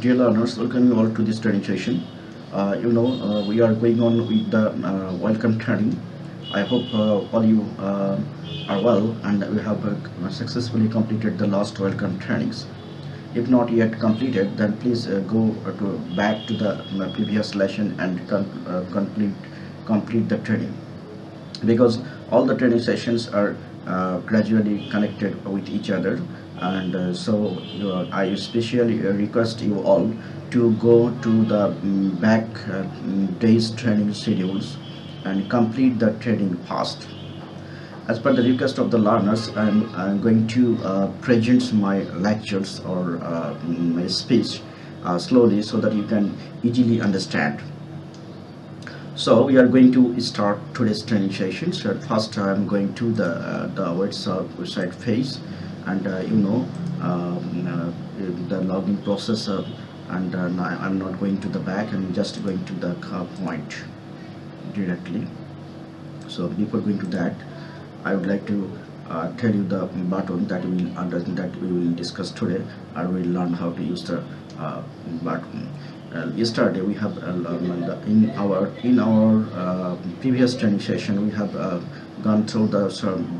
Dear learners, welcome you all to this training session. Uh, you know, uh, we are going on with the uh, welcome training. I hope uh, all you uh, are well and we have uh, successfully completed the last welcome trainings. If not yet completed, then please go to back to the previous lesson and complete complete the training because all the training sessions are gradually connected with each other and uh, so I especially uh, request you all to go to the mm, back uh, mm, days training schedules and complete the training fast. As per the request of the learners, I'm, I'm going to uh, present my lectures or uh, my speech uh, slowly so that you can easily understand. So we are going to start today's training session. So first I'm going to the the website phase, and uh, you know um, uh, the login process. Uh, and I'm not going to the back. I'm just going to the point directly. So before going to that, I would like to uh, tell you the button that we will under that we will discuss today. I will learn how to use the uh, button. Uh, yesterday we have in our in our previous training session we have gone through the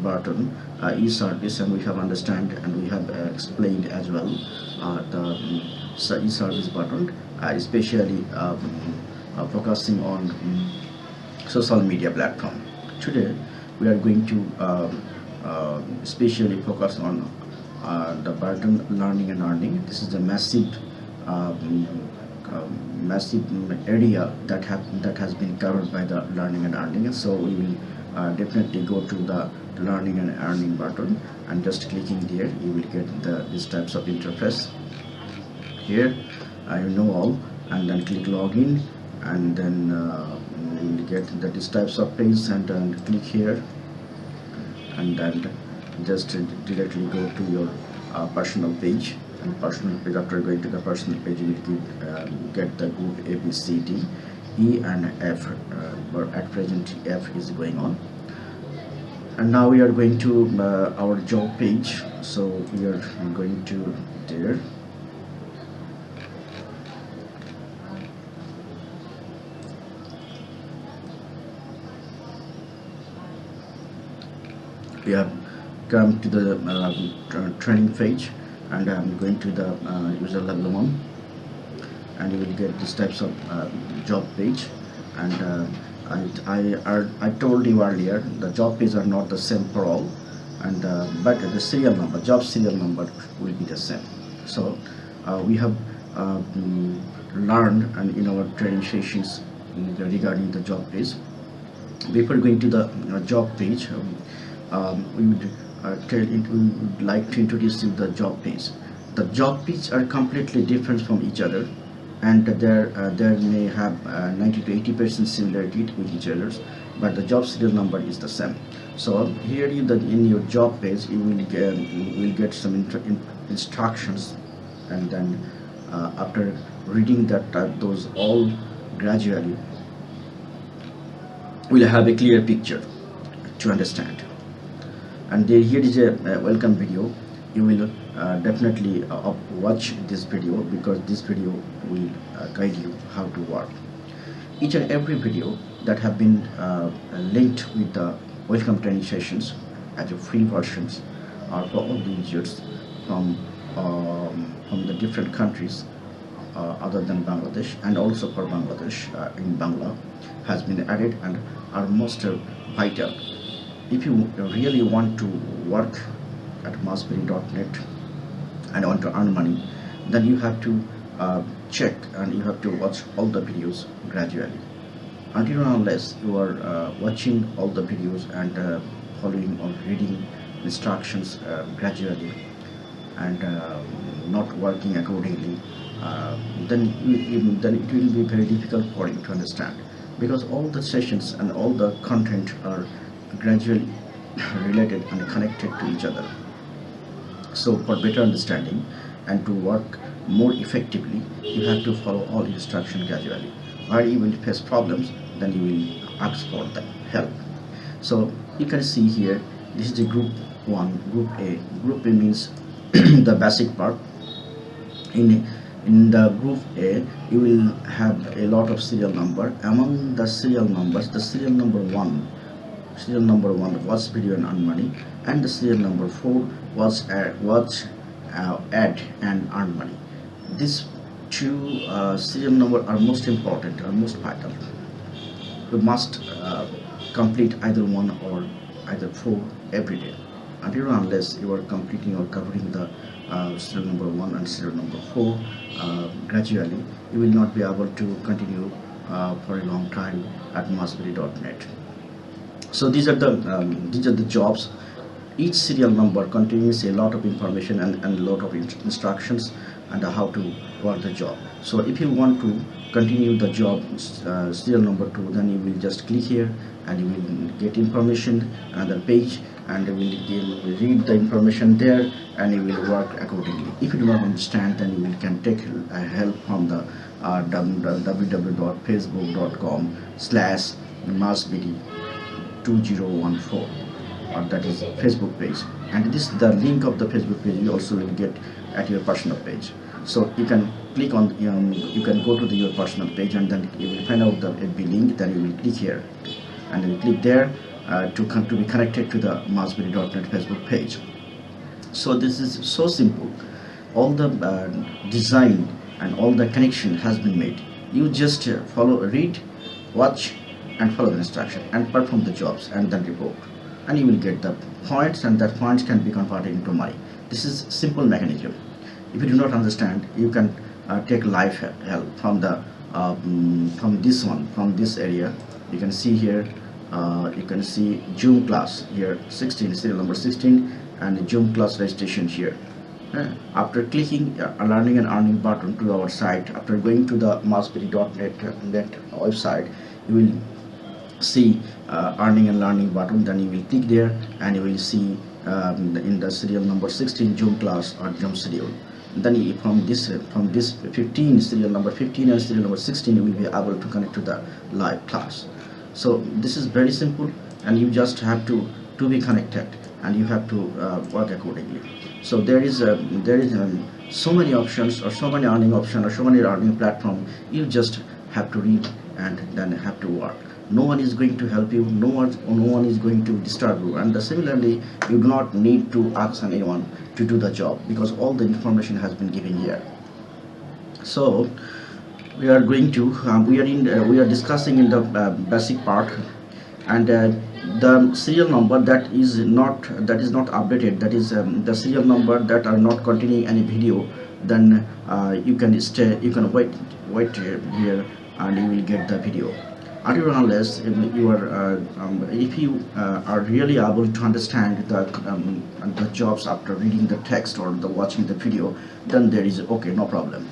button uh, e-service and we have understand and we have uh, explained as well uh, the um, e-service button uh, especially um, focusing on um, social media platform. Today we are going to especially focus on the burden learning and earning. This is a massive um, massive area that have that has been covered by the learning and earning. So we will definitely go to the learning and earning button. And just clicking there. You will get the these types of interface here. I know all. And then click login. And then uh, you will get the these types of page and then click here. And then just directly go to your uh, personal page. And personal page after going to the personal page you will get, um, get the group A B C D E and F uh, at present F is going on. And now we are going to uh, our job page. So we are going to there. We have come to the uh, training page and I'm going to the uh, user level one and you will get these types of uh, job page. And uh, I, I, I told you earlier the job page are not the same for all. And uh, but the serial number job serial number will be the same. So uh, we have uh, learned and in our training sessions regarding the job page. Before going to the uh, job page um, um, we would tell it, we would like to introduce you the job page. The job page are completely different from each other and there uh, there may have uh, 90 to 80 percent similarity with each other but the job serial number is the same. So here you the in your job page you will get you will get some in, instructions and then uh, after reading that uh, those all gradually will have a clear picture to understand. And there, here is a, welcome video. You will uh, definitely uh, watch this video because this video will uh, guide you how to work each and every video that have been uh, linked with the welcome training sessions as a free versions are for all the users from um, from the different countries uh, other than Bangladesh and also for Bangladesh in Bangla has been added and are most vital. If you really want to work at masberry.net and want to earn money, then you have to uh, check and you have to watch all the videos gradually. Until unless you are uh, watching all the videos and uh, following or reading instructions uh, gradually and uh, not working accordingly, uh, then you- then it will be very difficult for you to understand because all the sessions and all the content are gradually related and connected to each other. So for better understanding and to work more effectively, you have to follow all instruction gradually. Where you will face problems, then you will ask for the help. So you can see here, this is the group one, group A. Group A means the basic part. In in the group A you will have a lot of serial number among the serial numbers the serial number 1 serial number 1 was video and earn money and the serial number 4 was add, was uh, and earn money these two uh, serial number are most important are most vital. You must uh, complete either one or either four every day. Until unless you are completing or covering the uh, serial number one and serial number four uh, gradually you will not be able to continue uh, for a long time at massberry.net so these are the um, these are the jobs. Each serial number contains a lot of information and, and a lot of instructions and how to work the job. So if you want to continue the job uh, serial number two then you will just click here and you will get information another page and you will read the information there and you will work accordingly. If you do not understand then you will can take uh, help from the uh, www.facebook.com slash 2014 or that is facebook page. And this the link of the facebook page you also will get at your personal page. So you can click on um, you can go to the, your personal page and then you will find out the FB link. Then you will click here. And then click there uh, to come to be connected to the massberry.net Facebook page. So this is so simple. All the uh, design and all the connection has been made. You just uh, follow read watch and follow the instruction and perform the jobs and then report. And you will get the points and that points can be converted into money. This is simple mechanism. If you do not understand you can uh, take live help from the um, from this one from this area. You can see here uh, you can see Zoom class here 16 serial number 16 and Zoom class registration here. Uh, after clicking a learning and earning button to our site after going to the massberry.net net website you will see uh, earning and learning button then you will click there and you will see um, in the serial number 16 Zoom class or Zoom schedule then from this from this 15 serial number 15 and serial number 16 you will be able to connect to the live class. So this is very simple and you just have to to be connected and you have to uh, work accordingly. So there is a there is um, so many options or so many earning options or so many earning platform. You just have to read and then have to work no one is going to help you no one no one is going to disturb you. And similarly you do not need to ask anyone to do the job because all the information has been given here. So we are going to um, we are in uh, we are discussing in the uh, basic part. And uh, the serial number that is not that is not updated that is um, the serial number that are not containing any video then uh, you can stay you can wait wait here and you will get the video until unless you are uh, um, if you uh, are really able to understand the um, the jobs after reading the text or the watching the video then there is okay no problem.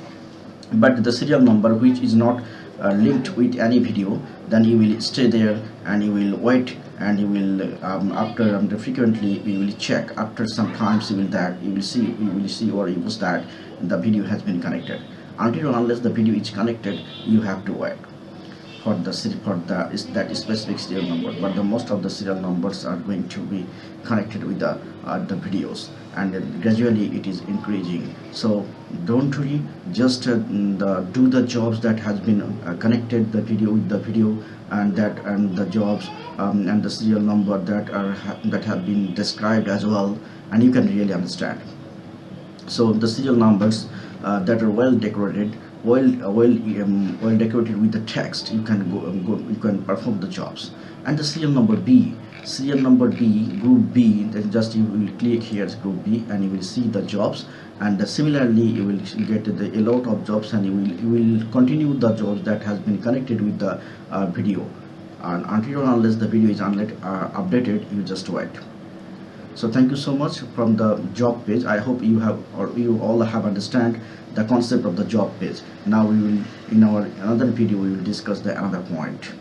But the serial number which is not uh, linked with any video then you will stay there and you will wait and you will um, after um, frequently you will check. After some times you will that you will see you will see or you will that the video has been connected. Until unless the video is connected you have to wait for the for the is that specific serial number but the most of the serial numbers are going to be connected with the uh, the videos. And gradually it is increasing. So don't worry just uh, the, do the jobs that has been uh, connected the video with the video and that and the jobs um, and the serial number that are that have been described as well and you can really understand. So the serial numbers uh, that are well decorated well well um, well decorated with the text you can go, um, go you can perform the jobs. And the serial number b serial number b group b then just you will click here group b and you will see the jobs. And uh, similarly you will get the, a lot of jobs and you will you will continue the jobs that has been connected with the uh, video. And until unless the video is unlet, uh, updated you just wait so thank you so much from the job page. I hope you have or you all have understand the concept of the job page. Now we will in our another video we will discuss the another point